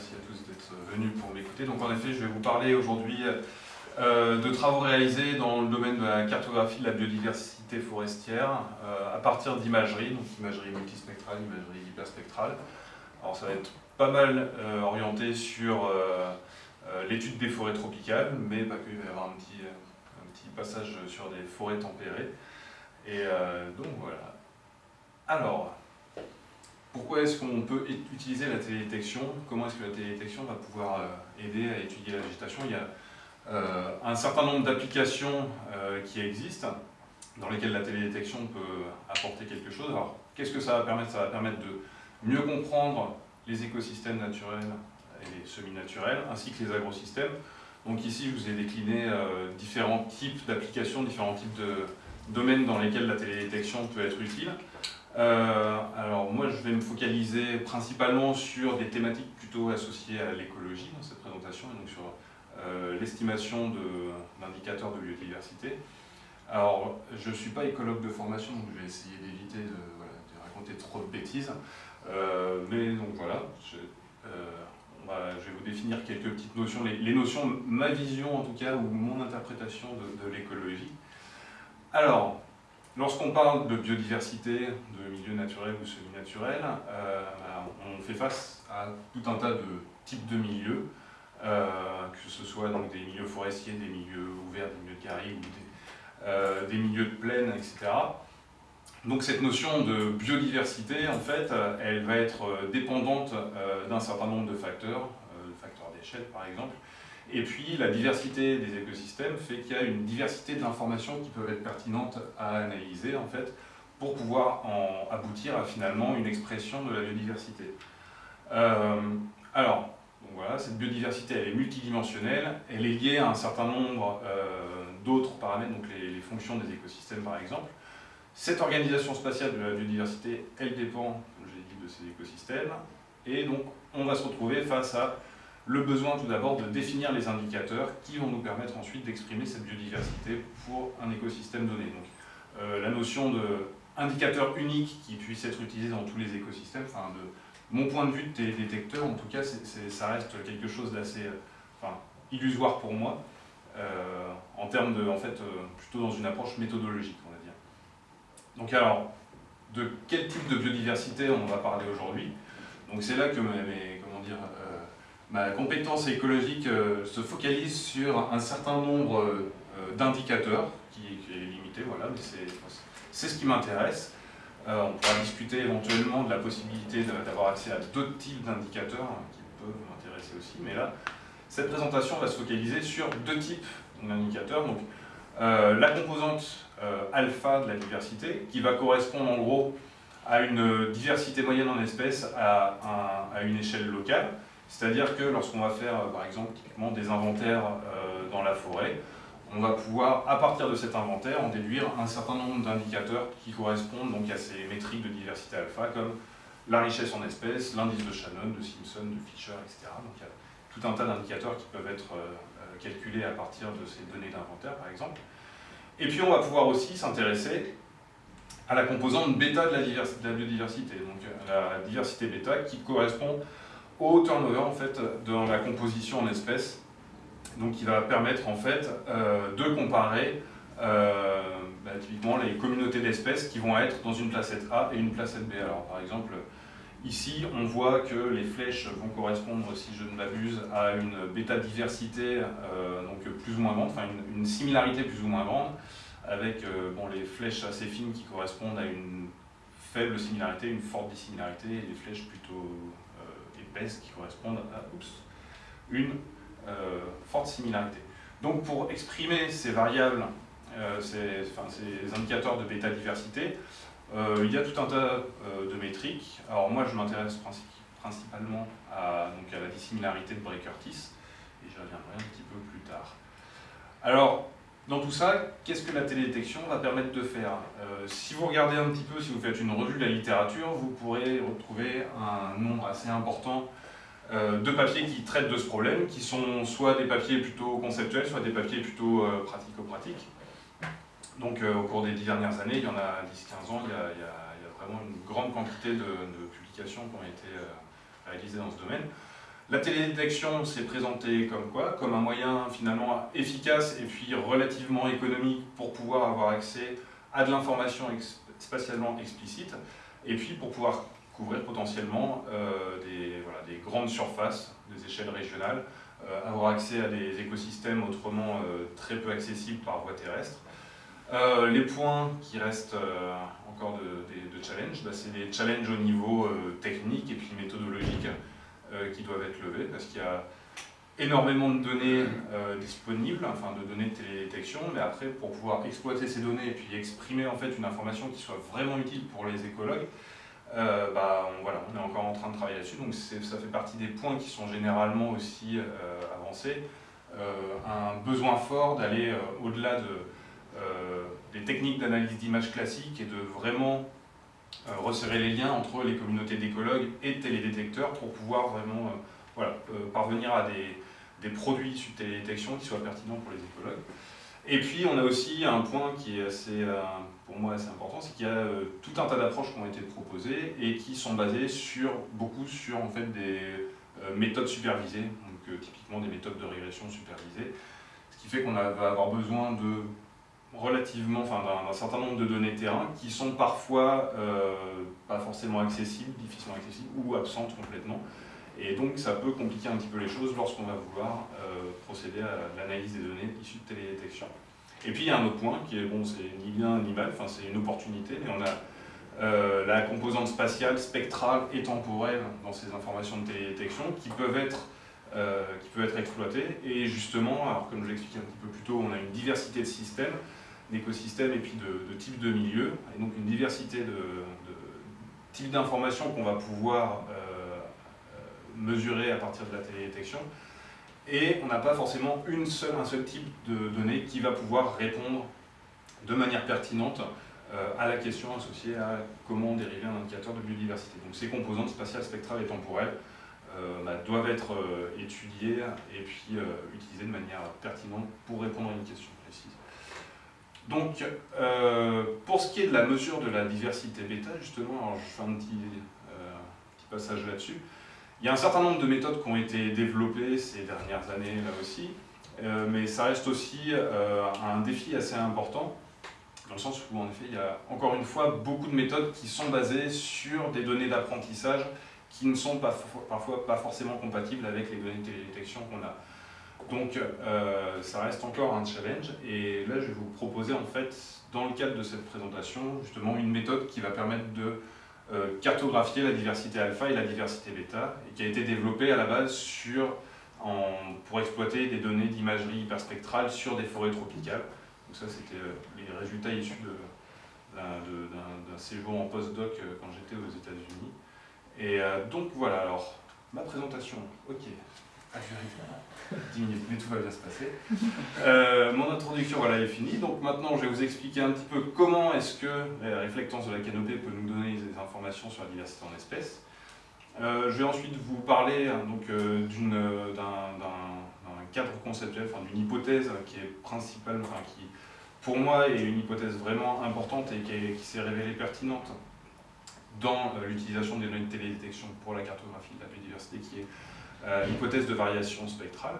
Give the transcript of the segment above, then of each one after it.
merci à tous d'être venus pour m'écouter. Donc en effet, je vais vous parler aujourd'hui euh, de travaux réalisés dans le domaine de la cartographie de la biodiversité forestière euh, à partir d'imagerie, donc imagerie multispectrale, imagerie hyperspectrale. Alors ça va être pas mal euh, orienté sur l'étude des forêts tropicales, mais pas il va y avoir un petit, un petit passage sur des forêts tempérées. Et donc voilà. Alors, pourquoi est-ce qu'on peut utiliser la télédétection? Comment est-ce que la télédétection va pouvoir euh, aider à étudier la végétation Il y a euh, un certain nombre d'applications euh, qui existent, dans lesquelles la télédétection peut apporter quelque chose. Alors, qu'est-ce que ça va permettre? Ça va permettre de mieux comprendre les écosystèmes naturels et semi-naturels, ainsi que les agrosystèmes. Donc ici, je vous ai décliné différents types d'applications, différents types de domaines dans lesquels la télédétection peut être utile. Euh, alors moi je vais me focaliser principalement sur des thématiques plutôt associées à l'écologie dans cette présentation, et donc sur euh, l'estimation d'indicateurs de, biodiversité. Alors je ne suis pas écologue de formation, donc je vais essayer d'éviter de, raconter trop de bêtises, euh, mais donc voilà, je, vais vous définir quelques petites notions, les, notions, ma vision en tout cas, ou mon interprétation de, de l'écologie. Alors, Lorsqu'on parle de biodiversité, de milieux naturels ou semi-naturels, euh, on fait face à tout un tas de types de milieux, euh, que ce soit donc des milieux forestiers, des milieux ouverts, des milieux de garrigues ou des, euh, des, milieux de plaine, etc. Donc cette notion de biodiversité, en fait, elle va être dépendante d'un certain nombre de facteurs, de facteurs d'échelle par exemple, et puis, la diversité des écosystèmes fait qu'il y a une diversité d'informations qui peuvent être pertinentes à analyser, en fait, pour pouvoir aboutir à finalement une expression de la biodiversité. Euh, alors, voilà, cette biodiversité, elle est multidimensionnelle, elle est liée à un certain nombre euh, d'autres paramètres, donc les, les, fonctions des écosystèmes par exemple. Cette organisation spatiale de la biodiversité, elle dépend, comme je l'ai dit, de ces écosystèmes, et donc on va se retrouver face à le besoin tout d'abord de définir les indicateurs qui vont nous permettre ensuite d'exprimer cette biodiversité pour un écosystème donné. Donc, euh, la notion d'indicateur unique qui puisse être utilisé dans tous les écosystèmes, enfin, de mon point de vue de télédétecteur, en tout cas, ça reste quelque chose d'assez enfin, illusoire pour moi, euh, en termes de, en fait, euh, plutôt dans une approche méthodologique, on va dire. Donc alors, de quel type de biodiversité on va parler aujourd'hui? Donc c'est là que mes, comment dire, ma compétence écologique euh, se focalise sur un certain nombre euh, d'indicateurs, qui, est limité, voilà, mais c'est ce qui m'intéresse. Euh, on pourra discuter éventuellement de la possibilité d'avoir accès à d'autres types d'indicateurs hein, qui peuvent m'intéresser aussi, mais là, cette présentation va se focaliser sur deux types d'indicateurs. Donc, la composante alpha de la diversité, qui va correspondre en gros à une diversité moyenne en espèces à une échelle locale, c'est-à-dire que lorsqu'on va faire, euh, par exemple, des inventaires euh, dans la forêt, on va pouvoir, à partir de cet inventaire, en déduire un certain nombre d'indicateurs qui correspondent donc à ces métriques de diversité alpha, comme la richesse en espèces, l'indice de Shannon, de Simpson, de Fisher, etc. Donc il y a tout un tas d'indicateurs qui peuvent être euh, calculés à partir de ces données d'inventaire, par exemple. Et puis on va pouvoir aussi s'intéresser à la composante bêta de la, de la biodiversité, donc la diversité bêta qui correspond au turnover en fait, dans la composition en espèces, donc qui va permettre en fait euh, de comparer euh, bah, typiquement les communautés d'espèces qui vont être dans une placette A et une placette B. Alors par exemple, ici on voit que les flèches vont correspondre, si je ne m'abuse, à une bêta-diversité euh, donc plus ou moins grande, enfin une, une, similarité plus ou moins grande, avec bon, les flèches assez fines qui correspondent à une faible similarité, une forte dissimilarité, et les flèches plutôt qui correspondent à une euh, forte similarité. Donc pour exprimer ces variables, euh, ces, indicateurs de bêta-diversité, euh, il y a tout un tas de métriques. Alors moi je m'intéresse principalement à, donc à la dissimilarité de Bray-Curtis, et j'y reviendrai un petit peu plus tard. Alors, dans tout ça, qu'est-ce que la télédétection va permettre de faire? Euh, Si vous regardez un petit peu, si vous faites une revue de la littérature, vous pourrez retrouver un nombre assez important euh, de papiers qui traitent de ce problème, qui sont soit des papiers plutôt conceptuels, soit des papiers plutôt euh, pratico-pratiques. Donc au cours des dix dernières années, il y en a 10-15 ans, il y, a, vraiment une grande quantité de, de, publications qui ont été réalisées dans ce domaine. La télédétection s'est présentée comme quoi? Comme un moyen finalement efficace et puis relativement économique pour pouvoir avoir accès à de l'information spatialement explicite et puis pour pouvoir couvrir potentiellement euh, des, grandes surfaces, des échelles régionales, euh, avoir accès à des écosystèmes autrement euh, très peu accessibles par voie terrestre. les points qui restent encore de, de, challenge, bah, c'est des challenges au niveau technique et puis méthodologique qui doivent être levés parce qu'il y a énormément de données disponibles, enfin de données de télédétection, mais après pour pouvoir exploiter ces données et puis exprimer en fait une information qui soit vraiment utile pour les écologues, euh, bah, on, voilà, on est encore en train de travailler là-dessus, donc ça fait partie des points qui sont généralement aussi euh, avancés. Euh, un besoin fort d'aller au-delà de, des techniques d'analyse d'image classiques et de vraiment resserrer les liens entre les communautés d'écologues et de télédétecteurs pour pouvoir vraiment voilà, parvenir à des, des produits issus de télédétection qui soient pertinents pour les écologues. Et puis on a aussi un point qui est assez, euh, pour moi assez important, c'est qu'il y a euh, tout un tas d'approches qui ont été proposées et qui sont basées sur, beaucoup sur en fait, des euh, méthodes supervisées, donc typiquement des méthodes de régression supervisées, ce qui fait qu'on va avoir besoin de relativement, enfin d'un certain nombre de données terrain qui sont parfois pas forcément accessibles, difficilement accessibles ou absentes complètement. Et donc ça peut compliquer un petit peu les choses lorsqu'on va vouloir euh, procéder à l'analyse des données issues de télédétection. Et puis il y a un autre point qui est, bon, c'est ni bien ni mal, enfin c'est une opportunité, mais on a euh, la composante spatiale, spectrale et temporelle dans ces informations de télédétection qui peuvent être euh, qui peut être. Et justement, alors comme je l'expliquais un petit peu plus tôt, on a une diversité de systèmes, d'écosystèmes et puis de, types de milieux, et donc une diversité de, types d'informations qu'on va pouvoir mesurer à partir de la télédétection. Et on n'a pas forcément une seule, un seul type de données qui va pouvoir répondre de manière pertinente euh, à la question associée à comment dériver un indicateur de biodiversité. Donc ces composantes spatiales, spectrales et temporelles euh, bah, doivent être euh, étudiées et puis utilisées de manière pertinente pour répondre à une question Donc, pour ce qui est de la mesure de la diversité bêta, justement, alors je fais un petit, passage là-dessus, il y a un certain nombre de méthodes qui ont été développées ces dernières années là aussi, euh, mais ça reste aussi euh, un défi assez important, dans le sens où en effet il y a encore une fois beaucoup de méthodes qui sont basées sur des données d'apprentissage qui ne sont pas, parfois pas forcément compatibles avec les données de télédétection qu'on a. Donc euh, ça reste encore un challenge et là je vais vous proposer en fait dans le cadre de cette présentation justement une méthode qui va permettre de euh, cartographier la diversité alpha et la diversité bêta, et qui a été développée à la base sur, pour exploiter des données d'imagerie hyperspectrale sur des forêts tropicales. Donc ça, c'était euh, les résultats issus d'un séjour en postdoc quand j'étais aux États-Unis. Et donc voilà, alors, ma présentation, ok, a duré 10 minutes, mais tout va bien se passer. Euh, mon introduction voilà, est finie, donc maintenant je vais vous expliquer un petit peu comment est-ce que la réflectance de la canopée peut nous donner des informations sur la diversité en espèces. Euh, je vais ensuite vous parler hein, euh, d'un cadre conceptuel, enfin, d'une hypothèse qui est principale, enfin, qui pour moi est une hypothèse vraiment importante et qui, qui s'est révélée pertinente dans l'utilisation des données de télédétection pour la cartographie de la biodiversité, qui est hypothèse de variation spectrale.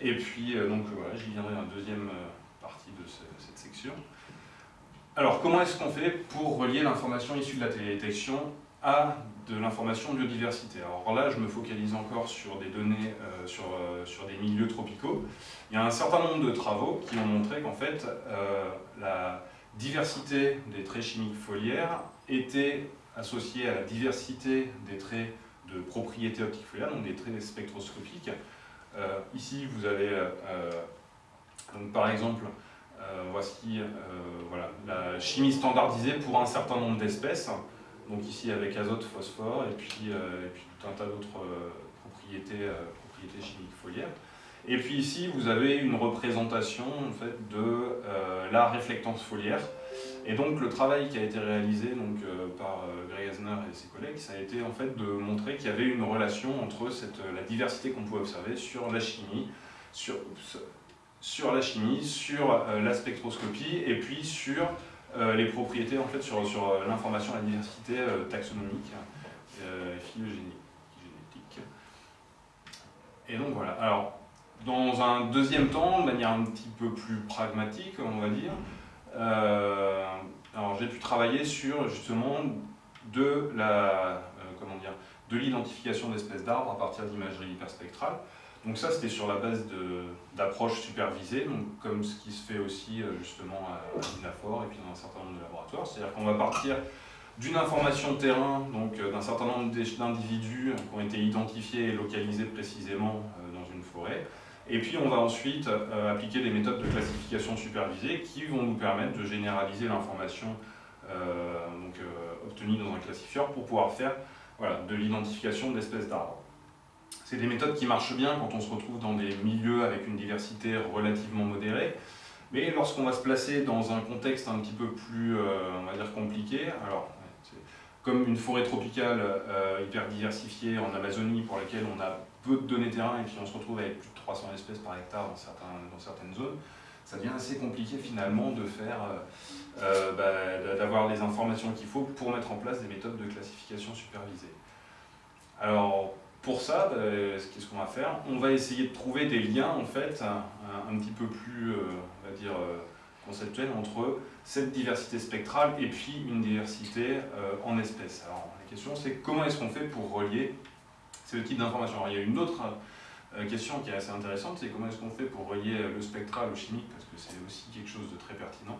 Et puis, euh, donc voilà, j'y viendrai dans la deuxième euh, partie de cette section. Alors, comment est-ce qu'on fait pour relier l'information issue de la télédétection à de l'information biodiversité? Alors là, je me focalise encore sur des données, sur, sur des milieux tropicaux. Il y a un certain nombre de travaux qui ont montré qu'en fait, la diversité des traits chimiques foliaires était associée à la diversité des traits de propriétés optiques foliaires, donc des traits spectroscopiques. Euh, ici, vous avez, euh, par exemple, euh, voici voilà, la chimie standardisée pour un certain nombre d'espèces. Donc ici avec azote, phosphore, et puis, et puis tout un tas d'autres propriétés, propriétés chimiques foliaires. Et puis ici, vous avez une représentation en fait, de la réflectance foliaire. Et donc le travail qui a été réalisé donc, euh, par euh, Greg Asner et ses collègues, ça a été en fait de montrer qu'il y avait une relation entre cette, euh, la diversité qu'on pouvait observer sur la chimie, sur, sur la chimie, sur la spectroscopie et puis sur les propriétés, en fait, sur, sur l'information, la diversité taxonomique et phylogénétique. Et donc voilà. Alors, dans un deuxième temps, de manière un petit peu plus pragmatique, on va dire, alors j'ai pu travailler sur justement de la comment dire de l'identification d'espèces d'arbres à partir d'imagerie hyperspectrale. Donc ça, c'était sur la base d'approches supervisées, donc comme ce qui se fait aussi justement à, l'INAFOR et puis dans un certain nombre de laboratoires. C'est-à-dire qu'on va partir d'une information terrain, donc euh, d'un certain nombre d'individus qui ont été identifiés et localisés précisément euh, dans une forêt. Et puis on va ensuite euh, appliquer des méthodes de classification supervisée qui vont nous permettre de généraliser l'information obtenue dans un classifieur pour pouvoir faire voilà, de l'identification d'espèces d'arbres. C'est des méthodes qui marchent bien quand on se retrouve dans des milieux avec une diversité relativement modérée, mais lorsqu'on va se placer dans un contexte un petit peu plus, on va dire, compliqué, alors comme une forêt tropicale euh, hyper diversifiée en Amazonie pour laquelle on a peu de données terrain et puis on se retrouve avec plus de 300 espèces par hectare dans, certains, dans certaines zones, ça devient assez compliqué finalement de faire, euh, euh, bah, d'avoir les informations qu'il faut pour mettre en place des méthodes de classification supervisées. Alors pour ça, bah, qu'est-ce qu'on va faire? On va essayer de trouver des liens en fait un, petit peu plus, va dire, conceptuels entre cette diversité spectrale et puis une diversité euh, en espèces. Alors la question c'est comment est-ce qu'on fait pour relier ces types d'informations Il y a une autre euh, question qui est assez intéressante, c'est comment est-ce qu'on fait pour relier le spectral au chimique, parce que c'est aussi quelque chose de très pertinent.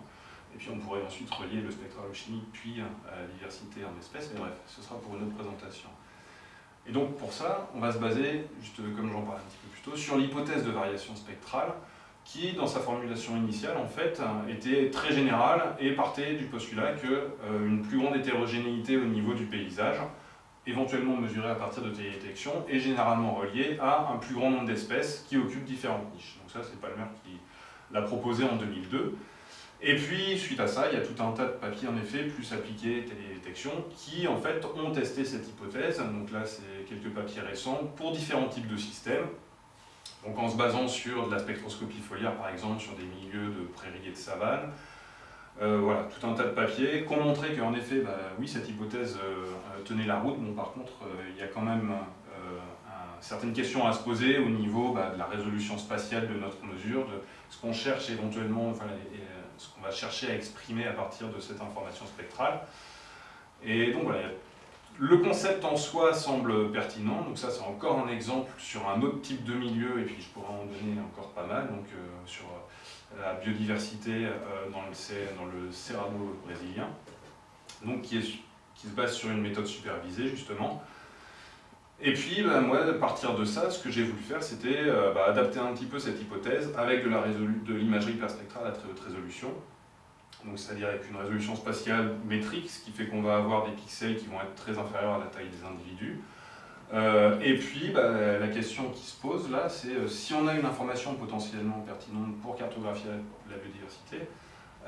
Et puis on pourrait ensuite relier le spectral au chimique, puis à la diversité en espèces, mais bref, ce sera pour une autre présentation. Et donc pour ça, on va se baser, juste comme j'en parlais un petit peu plus tôt, sur l'hypothèse de variation spectrale, qui, dans sa formulation initiale, en fait, était très générale et partait du postulat qu'une euh, plus grande hétérogénéité au niveau du paysage, éventuellement mesurée à partir de télédétection, est généralement reliée à un plus grand nombre d'espèces qui occupent différentes niches. Donc ça, c'est Palmer qui l'a proposé en 2002. Et puis, suite à ça, il y a tout un tas de papiers, en effet, plus appliqués télédétection, qui, en fait, ont testé cette hypothèse. Donc là, c'est quelques papiers récents pour différents types de systèmes, donc en se basant sur de la spectroscopie foliaire, par exemple, sur des milieux de prairies et de savane, euh, voilà, tout un tas de papiers qui ont montré qu'en effet, bah, oui, cette hypothèse euh, tenait la route. Bon, par contre, euh, il y a quand même certaines questions à se poser au niveau bah, de la résolution spatiale de notre mesure, de ce qu'on cherche éventuellement, ce qu'on va chercher à exprimer à partir de cette information spectrale. Et donc voilà, le concept en soi semble pertinent, donc ça c'est encore un exemple sur un autre type de milieu, et puis je pourrais en donner encore pas mal, donc euh, sur euh, la biodiversité euh, dans, le, dans le Cerrado brésilien, donc qui, est, qui, se base sur une méthode supervisée justement. Et puis bah, moi, à partir de ça, ce que j'ai voulu faire, c'était bah, adapter un petit peu cette hypothèse avec de l'imagerie perspectrale à très haute résolution, c'est-à-dire avec une résolution spatiale métrique, ce qui fait qu'on va avoir des pixels qui vont être très inférieurs à la taille des individus. Euh, et puis, bah, la question qui se pose là, c'est euh, si on a une information potentiellement pertinente pour cartographier la, biodiversité,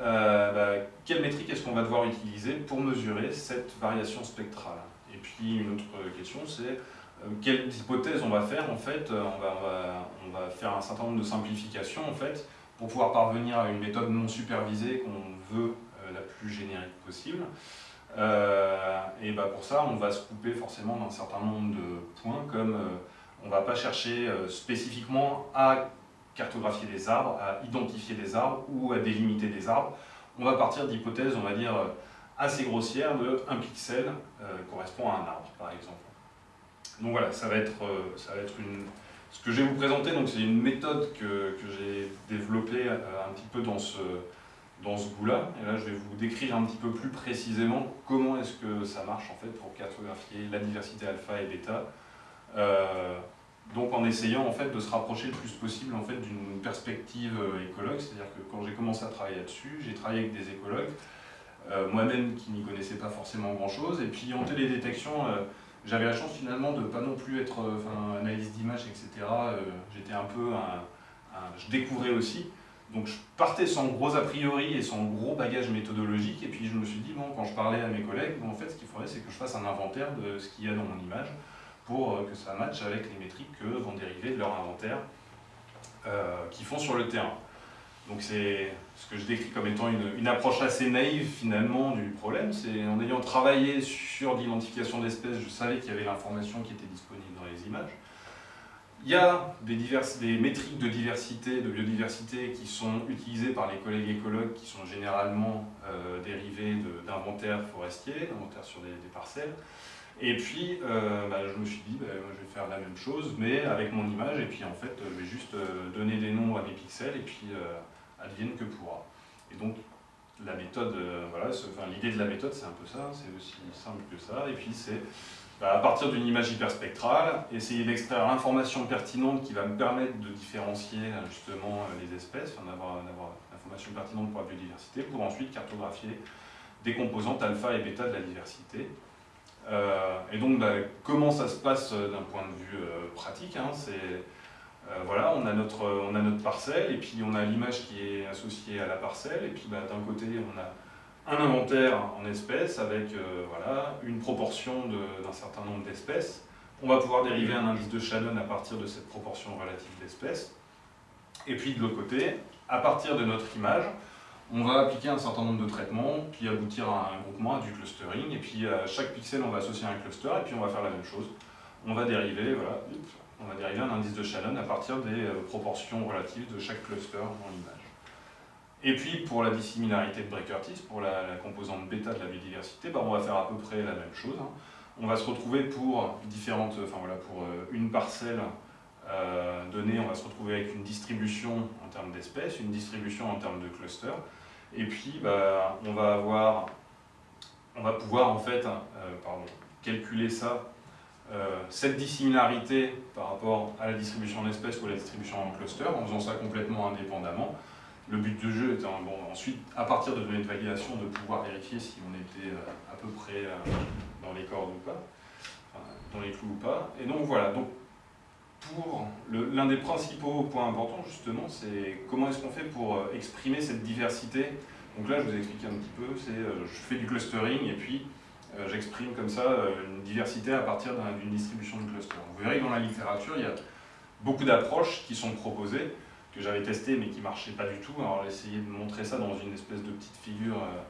euh, bah, quelle métrique est-ce qu'on va devoir utiliser pour mesurer cette variation spectrale? Et puis, une autre question, c'est quelles hypothèses on va faire en fait on va, on va, faire un certain nombre de simplifications en fait pour pouvoir parvenir à une méthode non supervisée qu'on veut euh, la plus générique possible. Euh, et bah pour ça, on va se couper forcément d'un certain nombre de points, comme euh, on ne va pas chercher spécifiquement à cartographier des arbres, à identifier des arbres ou à délimiter des arbres. On va partir d'hypothèses, on va dire, assez grossières de 1 pixel correspond à un arbre, par exemple. Donc voilà, ça va être, ça va être une, ce que je vais vous présenter, c'est une méthode que, j'ai développée euh, un petit peu dans ce, dans ce goût-là. Et là, je vais vous décrire un petit peu plus précisément comment est-ce que ça marche en fait pour cartographier la diversité alpha et bêta. Euh, donc en essayant en fait de se rapprocher le plus possible en fait d'une perspective euh, écologue, c'est-à-dire que quand j'ai commencé à travailler là-dessus, j'ai travaillé avec des écologues, moi-même qui n'y connaissais pas forcément grand-chose, et puis en télédétection, j'avais la chance finalement de pas non plus être euh, analyse d'image, etc. Euh, j'étais un peu je découvrais aussi. Donc je partais sans gros a priori et sans gros bagage méthodologique, et puis je me suis dit, bon, quand je parlais à mes collègues, en fait, ce qu'il faudrait, c'est que je fasse un inventaire de ce qu'il y a dans mon image, pour euh, que ça matche avec les métriques que vont dériver de leur inventaire qu'ils font sur le terrain. Donc c'est ce que je décris comme étant une, approche assez naïve finalement du problème. C'est en ayant travaillé sur l'identification d'espèces, je savais qu'il y avait l'information qui était disponible dans les images. Il y a des, des, métriques de diversité, de biodiversité qui sont utilisées par les collègues écologues qui sont généralement euh, dérivées d'inventaires forestiers, d'inventaires sur des, parcelles. Et puis, euh, bah, je me suis dit, bah, je vais faire la même chose, mais avec mon image, et puis en fait, je vais juste euh, donner des noms à mes pixels, et puis advienne que pourra. Et donc, la méthode, voilà, enfin, l'idée de la méthode, c'est un peu ça, c'est aussi simple que ça, et puis c'est bah, à partir d'une image hyperspectrale, essayer d'extraire l'information pertinente qui va me permettre de différencier justement les espèces, d'avoir l'information pertinente pour la biodiversité, pour ensuite cartographier des composantes alpha et bêta de la diversité. Euh, et donc, bah, comment ça se passe d'un point de vue euh, pratique hein, euh, voilà, on a, notre, on a notre parcelle, et puis on a l'image qui est associée à la parcelle, et puis bah, d'un côté, on a un inventaire en espèces avec euh, voilà, une proportion d'un certain nombre d'espèces. On va pouvoir dériver un indice de Shannon à partir de cette proportion relative d'espèces. Et puis de l'autre côté, à partir de notre image, on va appliquer un certain nombre de traitements, puis aboutir à un groupement, à du clustering, et puis à chaque pixel, on va associer un cluster, et puis on va faire la même chose. On va dériver, voilà, on va dériver un indice de Shannon à partir des euh, proportions relatives de chaque cluster dans l'image. Et puis pour la dissimilarité de Bray-Curtis, pour la, composante bêta de la biodiversité, bah, on va faire à peu près la même chose. Hein. On va se retrouver pour différentes, enfin voilà, pour euh, une parcelle euh, donnée, on va se retrouver avec une distribution en termes d'espèces, une distribution en termes de clusters, et puis bah, on va avoir, on va pouvoir en fait, euh, pardon, calculer ça, cette dissimilarité par rapport à la distribution d'espèces ou à la distribution en cluster, en faisant ça complètement indépendamment. Le but du jeu étant, ensuite, à partir de données de validation, de pouvoir vérifier si on était euh, à peu près euh, dans les cordes ou pas, dans les clous ou pas. Et donc voilà, donc l'un des principaux points importants justement, c'est comment est-ce qu'on fait pour euh, exprimer cette diversité. Donc là, je vous ai expliqué un petit peu, c'est je fais du clustering et puis j'exprime comme ça une diversité à partir d'une distribution de clusters. Vous verrez que dans la littérature, il y a beaucoup d'approches qui sont proposées que j'avais testé mais qui ne marchait pas du tout. Alors essayer de montrer ça dans une espèce de petite figure euh,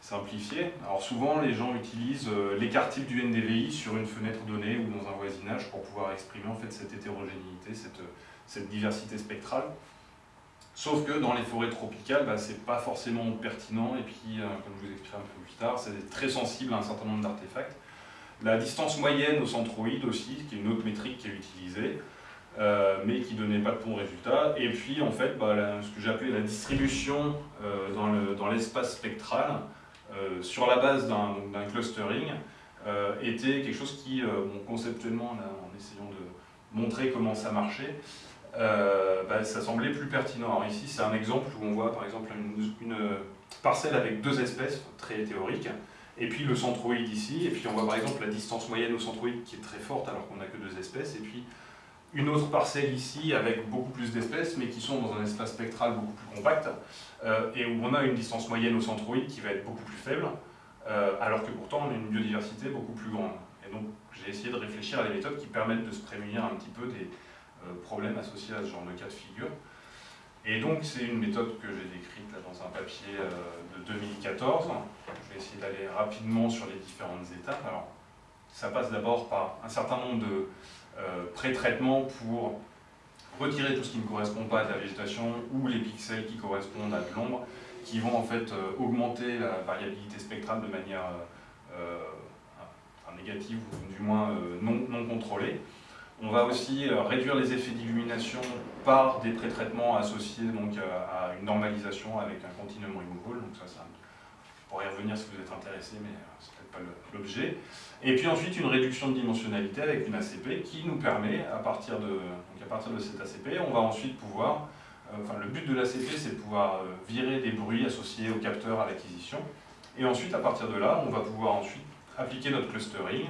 simplifiée. Alors souvent les gens utilisent euh, l'écart type du NDVI sur une fenêtre donnée ou dans un voisinage pour pouvoir exprimer en fait cette hétérogénéité, cette, cette diversité spectrale. Sauf que dans les forêts tropicales, bah, c'est pas forcément pertinent et puis, euh, comme je vous expliquerai un peu plus tard, c'est très sensible à un certain nombre d'artefacts. La distance moyenne au centroïde aussi, qui est une autre métrique qui est utilisée, euh, mais qui ne donnait pas de bons résultats. Et puis, en fait, bah, ce que appelé la distribution euh, dans l'espace spectral, euh, sur la base d'un clustering, était quelque chose qui, conceptuellement, en essayant de montrer comment ça marchait, bah, ça semblait plus pertinent. Alors ici, c'est un exemple où on voit, par exemple, une, parcelle avec deux espèces, très théorique, et puis le centroïde ici, et puis on voit par exemple la distance moyenne au centroïde qui est très forte alors qu'on n'a que deux espèces, et puis une autre parcelle ici avec beaucoup plus d'espèces, mais qui sont dans un espace spectral beaucoup plus compact, euh, et où on a une distance moyenne au centroïde qui va être beaucoup plus faible, euh, alors que pourtant on a une biodiversité beaucoup plus grande. Et donc j'ai essayé de réfléchir à des méthodes qui permettent de se prémunir un petit peu des euh, problèmes associés à ce genre de cas de figure. Et donc c'est une méthode que j'ai décrite dans un papier de 2014. Je vais essayer d'aller rapidement sur les différentes étapes. Alors, ça passe d'abord par un certain nombre de pré-traitement pour retirer tout ce qui ne correspond pas à la végétation ou les pixels qui correspondent à de l'ombre, qui vont en fait euh, augmenter la variabilité spectrale de manière euh, négative ou du moins non, non, contrôlée. On va aussi réduire les effets d'illumination par des pré-traitements associés donc, à une normalisation avec un continuum removal. Donc ça, ça, je pourrais y revenir si vous êtes intéressé, mais pas l'objet. Et puis ensuite, une réduction de dimensionnalité avec une ACP qui nous permet, à partir de, donc à partir de cette ACP, on va ensuite pouvoir, euh, enfin le but de l'ACP, c'est de pouvoir euh, virer des bruits associés au capteur à l'acquisition. Et ensuite, à partir de là, on va pouvoir ensuite appliquer notre clustering.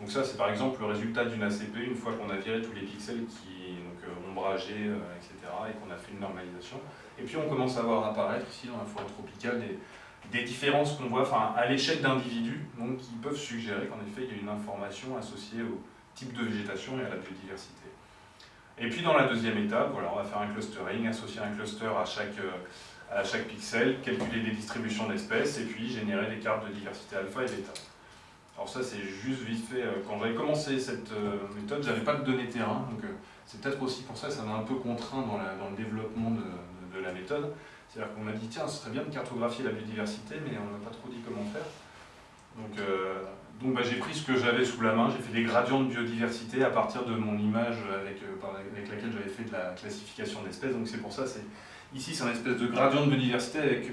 Donc ça, c'est par exemple le résultat d'une ACP une fois qu'on a viré tous les pixels qui donc euh, ombragés, etc., et qu'on a fait une normalisation. Et puis on commence à voir apparaître ici dans la forêt tropicale des, des différences qu'on voit enfin, à l'échelle d'individus, donc qui peuvent suggérer qu'en effet il y a une information associée au type de végétation et à la biodiversité. Et puis dans la deuxième étape, voilà, on va faire un clustering, associer un cluster à chaque, euh, à chaque pixel, calculer des distributions d'espèces et puis générer des cartes de diversité alpha et bêta. Alors ça c'est juste vite fait, euh, quand j'avais commencé cette euh, méthode, j'avais pas de données terrain, donc c'est peut-être aussi pour ça que ça m'a un peu contraint dans, le développement de, la méthode. C'est-à-dire qu'on m'a dit, tiens, ce serait bien de cartographier la biodiversité, mais on n'a pas trop dit comment faire. Donc, euh, donc bah, j'ai pris ce que j'avais sous la main, j'ai fait des gradients de biodiversité à partir de mon image avec, euh, avec laquelle j'avais fait de la classification d'espèces. Donc c'est pour ça, ici c'est un espèce de gradient de biodiversité avec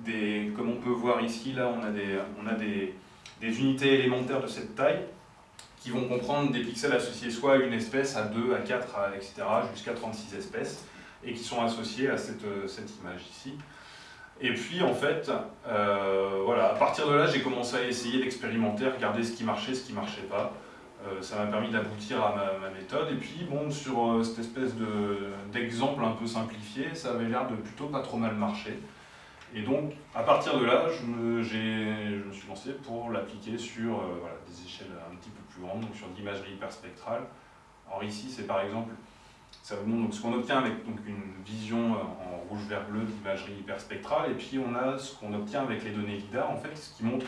des, comme on peut voir ici, là on a des, on a des, des unités élémentaires de cette taille qui vont comprendre des pixels associés soit à une espèce, à 2, à 4, etc., jusqu'à 36 espèces, et qui sont associés à cette, cette image ici. Et puis en fait, euh, voilà, à partir de là, j'ai commencé à essayer d'expérimenter, regarder ce qui marchait, ce qui ne marchait pas. Euh, ça m'a permis d'aboutir à ma, méthode. Et puis bon, sur euh, cette espèce d'exemple un peu simplifié, ça avait l'air de plutôt pas trop mal marcher. Et donc, à partir de là, je me, suis lancé pour l'appliquer sur des échelles un petit peu plus grandes, donc sur l'imagerie hyperspectrale. Alors ici, c'est par exemple ça vous montre ce qu'on obtient avec donc, une vision euh, en rouge, vert, bleu d'imagerie hyperspectrale, et puis on a ce qu'on obtient avec les données LIDAR, en fait, ce qui montre,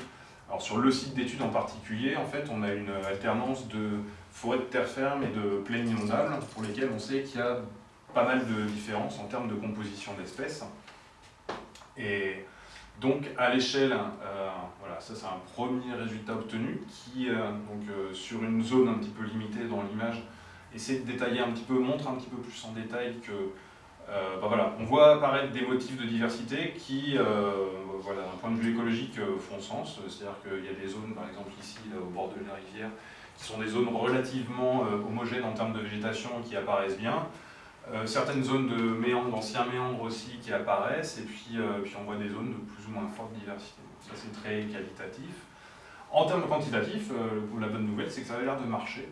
alors sur le site d'études en particulier, en fait, on a une alternance de forêts de terre ferme et de plaines inondables, pour lesquelles on sait qu'il y a pas mal de différences en termes de composition d'espèces. Et donc à l'échelle, euh, voilà, ça c'est un premier résultat obtenu qui, euh, donc, sur une zone un petit peu limitée dans l'image, essayer de détailler un petit peu, montre un petit peu plus en détail que euh, bah voilà, on voit apparaître des motifs de diversité qui, euh, voilà, d'un point de vue écologique, euh, font sens. C'est-à-dire qu'il y a des zones, par exemple ici, au bord de la rivière, qui sont des zones relativement homogènes en termes de végétation qui apparaissent bien. certaines zones de méandres, d'anciens méandres aussi qui apparaissent, et puis, puis on voit des zones de plus ou moins forte diversité. ça c'est très qualitatif. En termes quantitatifs, la bonne nouvelle c'est que ça a l'air de marcher.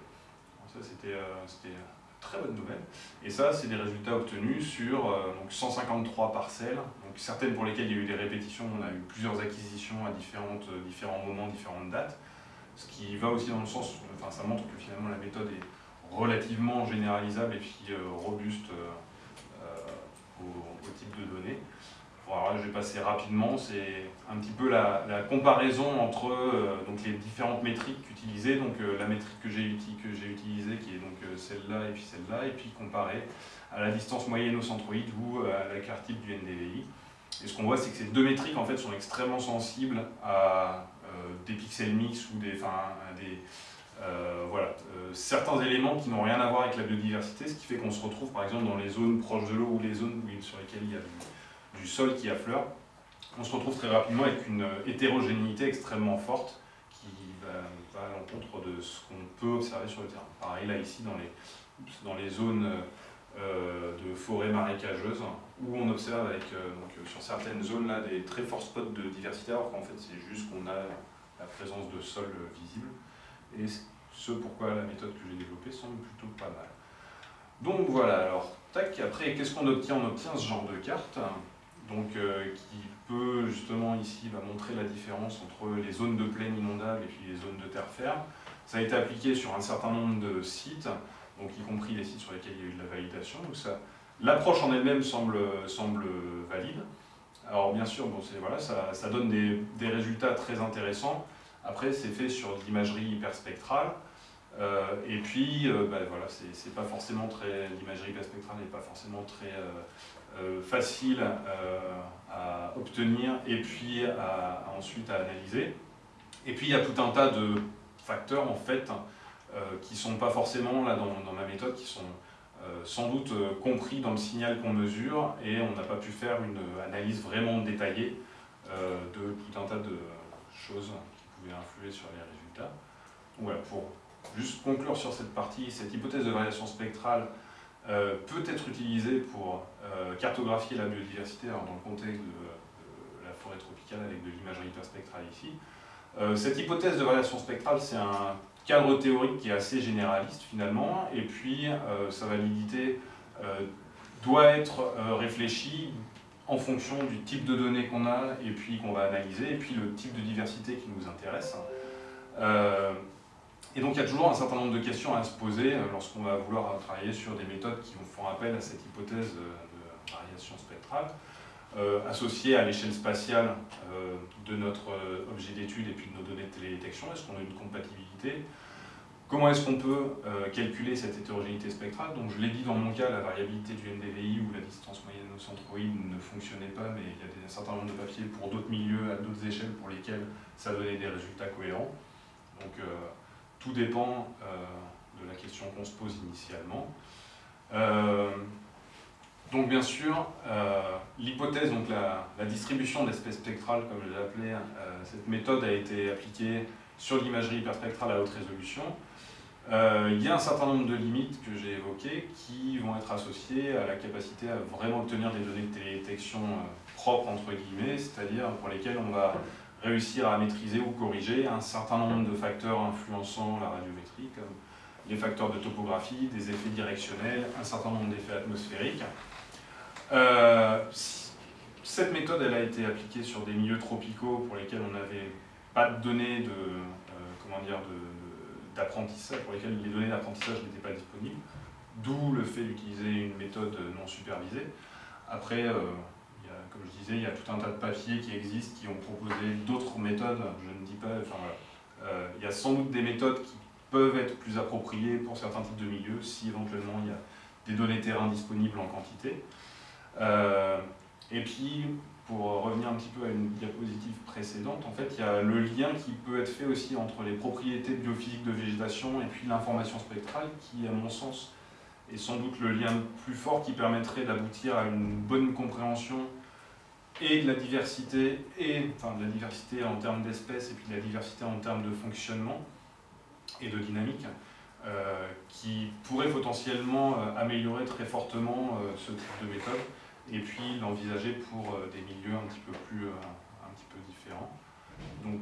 Euh, c'était une très bonne nouvelle. Et ça, c'est des résultats obtenus sur euh, donc 153 parcelles, donc certaines pour lesquelles il y a eu des répétitions, on a eu plusieurs acquisitions à euh, différents moments, différentes dates, ce qui va aussi dans le sens, enfin ça montre que finalement la méthode est relativement généralisable et puis robuste au, type de données. Voilà, je vais passer rapidement, c'est un petit peu la, comparaison entre euh, donc les différentes métriques utilisées, donc euh, la métrique que j'ai utilisée qui est donc euh, celle-là et puis celle-là, et puis comparée à la distance moyenne au centroïde ou à la carte type du NDVI. Et ce qu'on voit, c'est que ces deux métriques en fait sont extrêmement sensibles à des pixels mix ou des, enfin, des voilà, certains éléments qui n'ont rien à voir avec la biodiversité, ce qui fait qu'on se retrouve par exemple dans les zones proches de l'eau ou les zones sur lesquelles il y a du sol qui affleure, on se retrouve très rapidement avec une hétérogénéité extrêmement forte qui va, à l'encontre de ce qu'on peut observer sur le terrain. Pareil là ici dans les, zones euh, de forêts marécageuses où on observe avec, euh, sur certaines zones là des très forts spots de diversité alors qu'en fait c'est juste qu'on a la présence de sol visible. Et ce pourquoi la méthode que j'ai développée semble plutôt pas mal. Donc voilà, alors tac, après qu'est-ce qu'on obtient? On obtient ce genre de carte donc euh, qui peut justement ici va montrer la différence entre les zones de plaine inondable et puis les zones de terre ferme. Ça a été appliqué sur un certain nombre de sites, donc y compris les sites sur lesquels il y a eu de la validation. L'approche en elle-même semble, semble valide. Alors bien sûr, bon, voilà, ça, ça, donne des, des, résultats très intéressants. Après, c'est fait sur de l'imagerie hyperspectrale. Euh, et puis, euh, bah, voilà, c'est pas forcément très. L'imagerie hyperspectrale n'est pas forcément très euh, facile euh, à obtenir et puis à, ensuite à analyser. Et puis il y a tout un tas de facteurs en fait euh, qui ne sont pas forcément là dans, ma méthode, qui sont sans doute compris dans le signal qu'on mesure et on n'a pas pu faire une analyse vraiment détaillée de tout un tas de choses qui pouvaient influer sur les résultats. voilà, pour juste conclure sur cette partie, cette hypothèse de variation spectrale euh, peut être utilisé pour euh, cartographier la biodiversité dans le contexte de, la forêt tropicale avec de l'imagerie hyperspectrale ici. Euh, cette hypothèse de variation spectrale, c'est un cadre théorique qui est assez généraliste finalement, et puis sa validité doit être réfléchie en fonction du type de données qu'on a et puis qu'on va analyser, et puis le type de diversité qui nous intéresse. Et donc il y a toujours un certain nombre de questions à se poser euh, lorsqu'on va vouloir travailler sur des méthodes qui font appel à cette hypothèse de variation spectrale, euh, associée à l'échelle spatiale euh, de notre objet d'étude et puis de nos données de télédétection. Est-ce qu'on a une compatibilité? Comment est-ce qu'on peut euh, calculer cette hétérogénéité spectrale? Donc je l'ai dit dans mon cas, la variabilité du NDVI ou la distance moyenne au centroïde ne fonctionnait pas, mais il y a un certain nombre de papiers pour d'autres milieux, à d'autres échelles, pour lesquels ça donnait des résultats cohérents. Donc euh, tout dépend euh, de la question qu'on se pose initialement. donc bien sûr, l'hypothèse, donc la, la distribution d'espèces spectrales, comme je l'ai appelé, cette méthode a été appliquée sur l'imagerie hyperspectrale à haute résolution. Euh, il y a un certain nombre de limites que j'ai évoquées qui vont être associées à la capacité à vraiment obtenir des données de télédétection euh, propres, entre guillemets, c'est-à-dire pour lesquelles on va réussir à maîtriser ou corriger un certain nombre de facteurs influençant la radiométrie, comme les facteurs de topographie, des effets directionnels, un certain nombre d'effets atmosphériques. Euh, cette méthode elle a été appliquée sur des milieux tropicaux pour lesquels on n'avait pas de données de, comment dire, d'apprentissage, pour lesquels les données d'apprentissage n'étaient pas disponibles, d'où le fait d'utiliser une méthode non supervisée. Après, euh, comme je disais, il y a tout un tas de papiers qui existent, qui ont proposé d'autres méthodes, je ne dis pas, enfin euh, il y a sans doute des méthodes qui peuvent être plus appropriées pour certains types de milieux, si éventuellement il y a des données terrain disponibles en quantité. Euh, et puis, pour revenir un petit peu à une diapositive précédente, en fait, il y a le lien qui peut être fait aussi entre les propriétés biophysiques de végétation et puis l'information spectrale, qui, à mon sens, est sans doute le lien plus fort qui permettrait d'aboutir à une bonne compréhension et de la diversité, et, enfin de la diversité en termes d'espèces et puis de la diversité en termes de fonctionnement et de dynamique, euh, qui pourrait potentiellement euh, améliorer très fortement euh, ce type de méthode et puis l'envisager pour des milieux un petit peu plus un petit peu différents. Donc,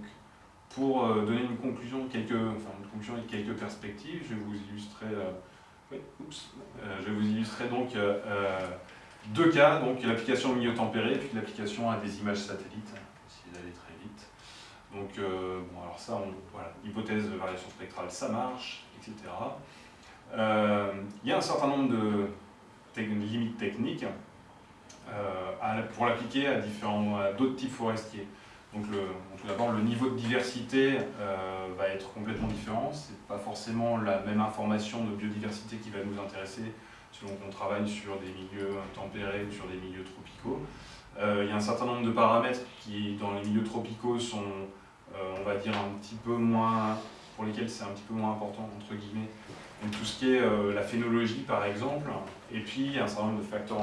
pour donner une conclusion, quelques, enfin une conclusion et quelques perspectives, je vais vous illustrer, je vous illustrer donc deux cas, donc l'application au milieu tempéré, puis l'application à des images satellites, essayer d'aller très vite. Donc, bon, alors ça, voilà, hypothèse de variation spectrale, ça marche, etc. Il y a un certain nombre de limites techniques euh, pour l'appliquer à différents d'autres types forestiers. Donc tout d'abord, le niveau de diversité euh, va être complètement différent. Ce n'est pas forcément la même information de biodiversité qui va nous intéresser selon qu'on travaille sur des milieux tempérés ou sur des milieux tropicaux. Euh, il y a un certain nombre de paramètres qui, dans les milieux tropicaux, sont, on va dire, un petit peu moins, pour lesquels c'est un petit peu moins important, entre guillemets. Donc tout ce qui est la phénologie, par exemple, et puis il y a un certain nombre de facteurs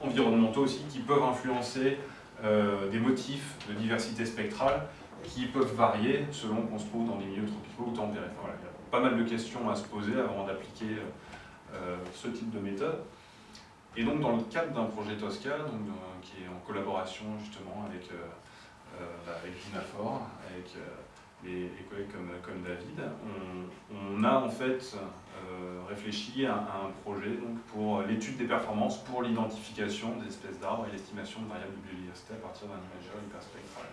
environnementaux aussi qui peuvent influencer euh, des motifs de diversité spectrale qui peuvent varier selon qu'on se trouve dans des milieux tropicaux ou tempérés. il y a pas mal de questions à se poser avant d'appliquer euh, ce type de méthode. Et donc dans le cadre d'un projet Tosca, donc, qui est en collaboration justement avec, euh, bah, avec Dinafor, avec les, collègues comme, comme David, on, a en fait euh, réfléchi à, un projet donc, pour l'étude des performances pour l'identification des espèces d'arbres et l'estimation de variables de biodiversité à partir d'un imageur hyperspectral.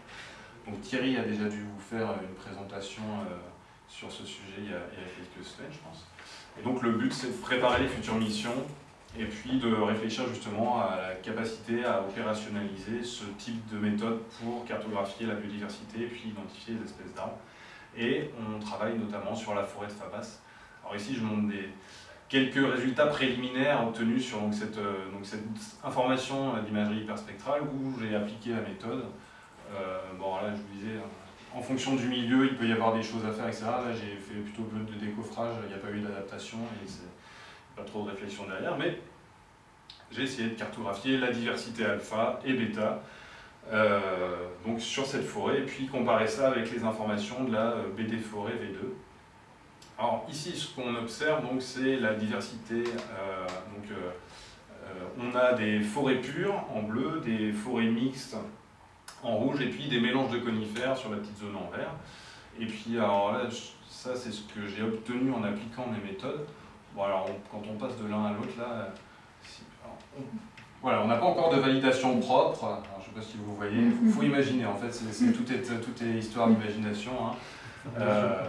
Donc Thierry a déjà dû vous faire une présentation euh, sur ce sujet il y, a, quelques semaines, je pense. Et donc le but, c'est de préparer les futures missions et puis de réfléchir justement à la capacité à opérationnaliser ce type de méthode pour cartographier la biodiversité et puis identifier les espèces d'arbres. Et on travaille notamment sur la forêt de Fabas. Alors ici, je montre des, quelques résultats préliminaires obtenus sur cette, euh, donc, cette, information d'imagerie hyperspectrale où j'ai appliqué la méthode. Euh, bon, là, je vous disais, en fonction du milieu, il peut y avoir des choses à faire, etc. Là, j'ai fait plutôt de décoffrage, il n'y a pas eu d'adaptation et pas trop de réflexion derrière, mais j'ai essayé de cartographier la diversité alpha et bêta euh, sur cette forêt, et puis comparer ça avec les informations de la euh, BD forêt V2. Alors ici, ce qu'on observe, c'est la diversité. Euh, donc, on a des forêts pures en bleu, des forêts mixtes en rouge, et puis des mélanges de conifères sur la petite zone en vert. Et puis, alors là, ça c'est ce que j'ai obtenu en appliquant mes méthodes. Bon, alors quand on passe de l'un à l'autre, là, on, voilà, on n'a pas encore de validation propre. je ne sais pas si vous voyez, il faut, imaginer, en fait, tout, est, tout est histoire d'imagination. Hein. Euh,